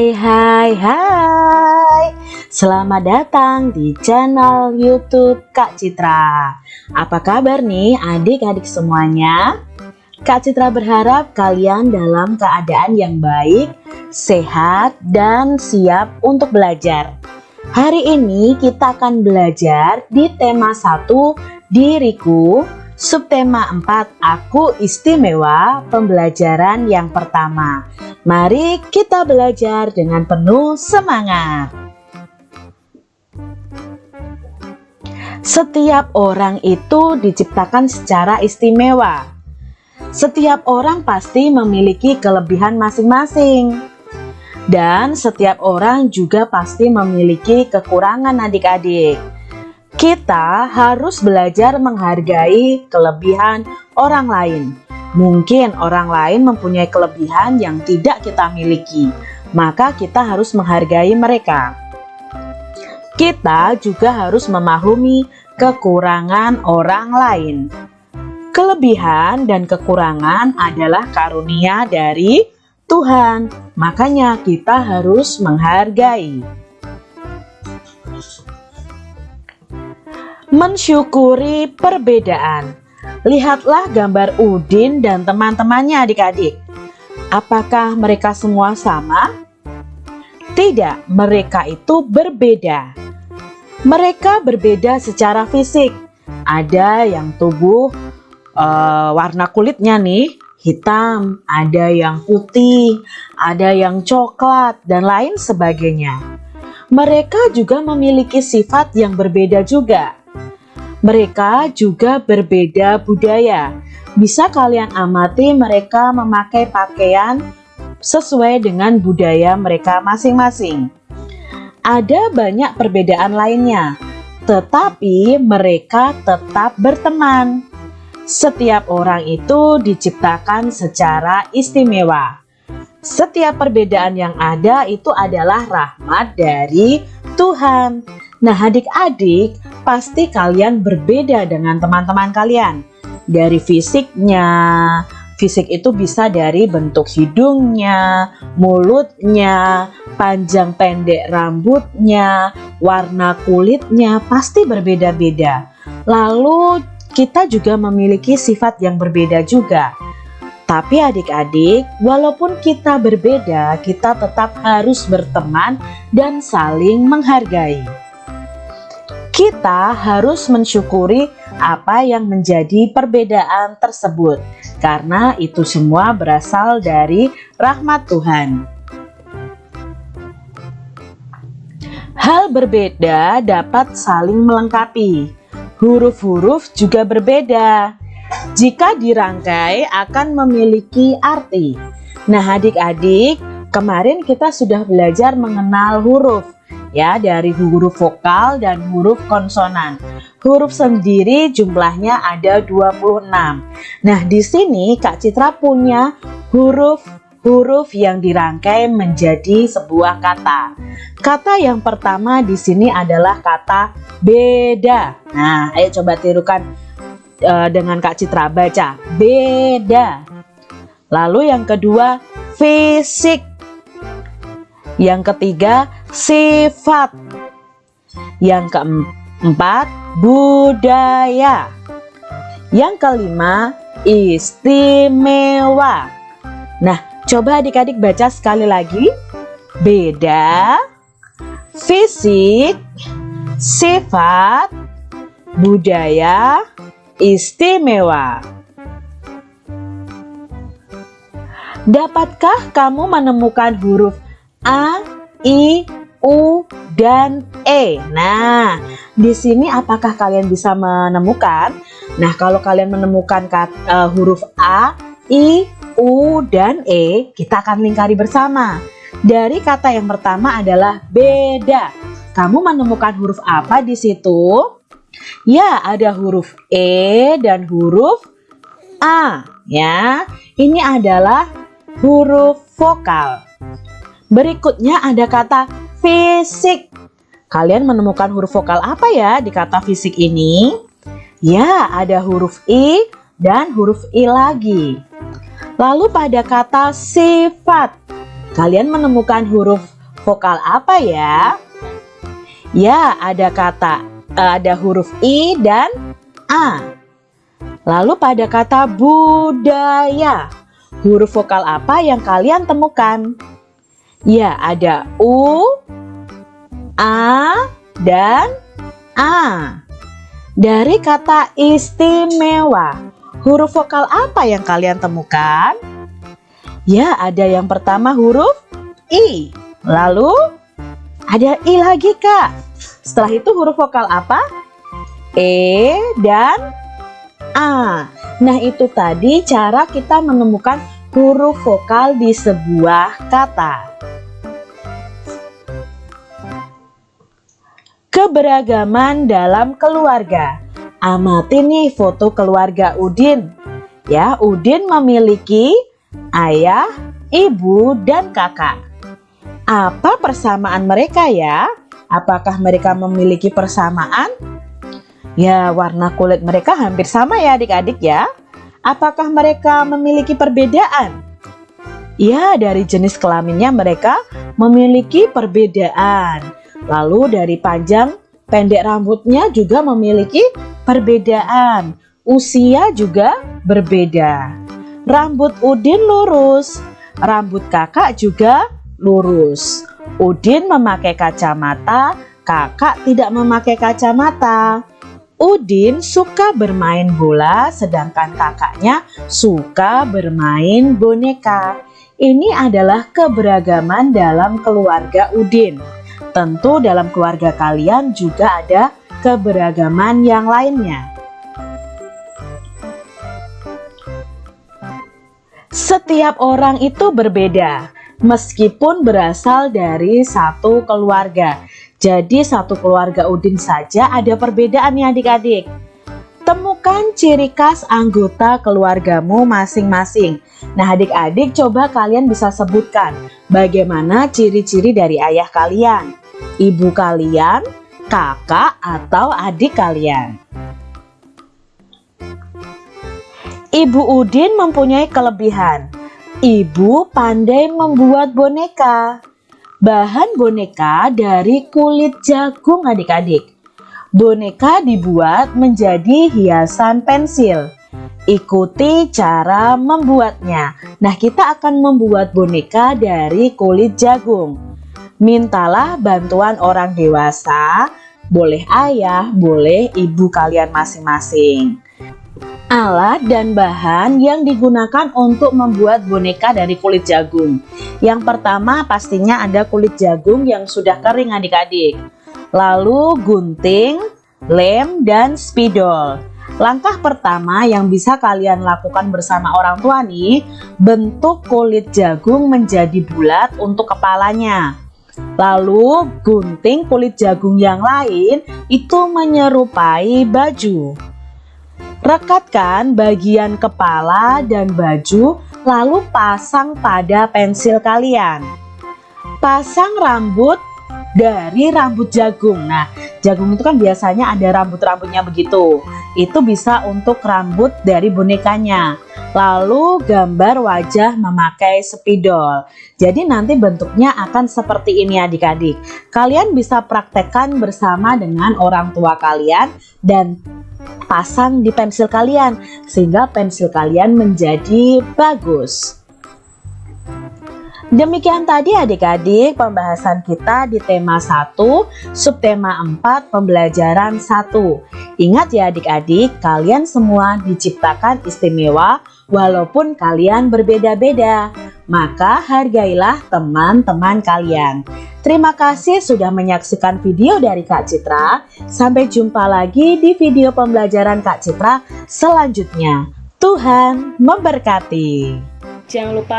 Hai hai hai. Selamat datang di channel youtube Kak Citra. Apa kabar nih adik-adik semuanya? Kak Citra berharap kalian dalam keadaan yang baik, sehat, dan siap untuk belajar. Hari ini kita akan belajar di tema 1 Diriku Subtema 4 Aku Istimewa Pembelajaran yang pertama Mari kita belajar dengan penuh semangat. Setiap orang itu diciptakan secara istimewa. Setiap orang pasti memiliki kelebihan masing-masing. Dan setiap orang juga pasti memiliki kekurangan adik-adik. Kita harus belajar menghargai kelebihan orang lain Mungkin orang lain mempunyai kelebihan yang tidak kita miliki, maka kita harus menghargai mereka. Kita juga harus memahami kekurangan orang lain. Kelebihan dan kekurangan adalah karunia dari Tuhan, makanya kita harus menghargai. Mensyukuri perbedaan Lihatlah gambar Udin dan teman-temannya adik-adik. Apakah mereka semua sama? Tidak, mereka itu berbeda. Mereka berbeda secara fisik. Ada yang tubuh uh, warna kulitnya nih hitam, ada yang putih, ada yang coklat, dan lain sebagainya. Mereka juga memiliki sifat yang berbeda juga. Mereka juga berbeda budaya. Bisa kalian amati mereka memakai pakaian sesuai dengan budaya mereka masing-masing. Ada banyak perbedaan lainnya, tetapi mereka tetap berteman. Setiap orang itu diciptakan secara istimewa. Setiap perbedaan yang ada itu adalah rahmat dari Tuhan. Nah adik-adik pasti kalian berbeda dengan teman-teman kalian. Dari fisiknya fisik itu bisa dari bentuk hidungnya mulutnya panjang pendek rambutnya warna kulitnya pasti berbeda-beda. Lalu kita juga memiliki sifat yang berbeda juga. Tapi adik-adik, walaupun kita berbeda, kita tetap harus berteman dan saling menghargai kita harus mensyukuri apa yang menjadi perbedaan tersebut karena itu semua berasal dari rahmat Tuhan. Hal berbeda dapat saling melengkapi. Huruf-huruf juga berbeda. Jika dirangkai akan memiliki arti. Nah adik-adik, kemarin kita sudah belajar mengenal huruf ya dari huruf vokal dan huruf konsonan. Huruf sendiri jumlahnya ada 26. Nah, di sini Kak Citra punya huruf-huruf yang dirangkai menjadi sebuah kata. Kata yang pertama di sini adalah kata beda. Nah, ayo coba tirukan uh, dengan Kak Citra baca beda. Lalu yang kedua fisik. Yang ketiga sifat. Yang keempat, budaya. Yang kelima, istimewa. Nah, coba adik-adik baca sekali lagi. Beda, fisik, sifat, budaya, istimewa. Dapatkah kamu menemukan huruf A, I, U, dan E. Nah, di sini apakah kalian bisa menemukan? Nah, kalau kalian menemukan kata, uh, huruf A, I, U, dan E, kita akan lingkari bersama. Dari kata yang pertama adalah beda. Kamu menemukan huruf apa di situ? Ya, ada huruf E dan huruf A. Ya, ini adalah huruf vokal. Berikutnya ada kata fisik. Kalian menemukan huruf vokal apa ya di kata fisik ini? Ya, ada huruf I dan huruf I lagi. Lalu pada kata sifat. kalian menemukan huruf vokal apa ya? Ya, ada kata, ada huruf I dan A. Lalu pada kata budaya, huruf vokal apa yang kalian temukan? Ya, ada U, A, dan A. Dari kata istimewa, huruf vokal apa yang kalian temukan? Ya, ada yang pertama huruf I. Lalu ada I lagi, Kak. Setelah itu huruf vokal apa? E dan A. Nah, itu tadi cara kita menemukan huruf vokal di sebuah kata. Keberagaman dalam keluarga. Amati nih foto keluarga Udin. Ya, Udin memiliki ayah, ibu, dan kakak. Apa persamaan mereka ya? Apakah mereka memiliki persamaan? Ya, warna kulit mereka hampir sama ya adik-adik ya. Apakah mereka memiliki perbedaan? Ya, dari jenis kelaminnya mereka memiliki perbedaan. Lalu dari panjang pendek rambutnya juga memiliki perbedaan. Usia juga berbeda. Rambut Udin lurus, rambut kakak juga lurus. Udin memakai kacamata, kakak tidak memakai kacamata. Udin suka bermain bola sedangkan kakaknya suka bermain boneka. Ini adalah keberagaman dalam keluarga Udin. Tentu dalam keluarga kalian juga ada keberagaman yang lainnya. Setiap orang itu berbeda, meskipun berasal dari satu keluarga. Jadi satu keluarga Udin saja ada perbedaan ya adik-adik. Temukan ciri khas anggota keluargamu masing-masing. Nah adik-adik coba kalian bisa sebutkan bagaimana ciri-ciri dari ayah kalian, ibu kalian, kakak atau adik kalian. Ibu Udin mempunyai kelebihan. Ibu pandai membuat boneka. Bahan boneka dari kulit jagung adik-adik. Boneka dibuat menjadi hiasan pensil. Ikuti cara membuatnya. Nah, kita akan membuat boneka dari kulit jagung. Mintalah bantuan orang dewasa, boleh ayah, boleh ibu kalian masing-masing. Alat dan bahan yang digunakan untuk membuat boneka dari kulit jagung. Yang pertama pastinya ada kulit jagung yang sudah kering adik-adik lalu gunting, lem, dan spidol. Langkah pertama yang bisa kalian lakukan bersama orang tua nih, bentuk kulit jagung menjadi bulat untuk kepalanya. Lalu gunting kulit jagung yang lain itu menyerupai baju. Rekatkan bagian kepala dan baju lalu pasang pada pensil kalian. Pasang rambut dari rambut jagung. Nah, jagung itu kan biasanya ada rambut-rambutnya begitu. Itu bisa untuk rambut dari bonekanya. Lalu gambar wajah memakai spidol. Jadi nanti bentuknya akan seperti ini adik-adik. Kalian bisa praktekkan bersama dengan orang tua kalian dan pasang di pensil kalian sehingga pensil kalian menjadi bagus. Demikian tadi adik-adik pembahasan kita di tema 1, subtema 4, pembelajaran 1. Ingat ya adik-adik, kalian semua diciptakan istimewa walaupun kalian berbeda-beda. Maka hargailah teman-teman kalian. Terima kasih sudah menyaksikan video dari Kak Citra. Sampai jumpa lagi di video pembelajaran Kak Citra selanjutnya. Tuhan memberkati. Jangan lupa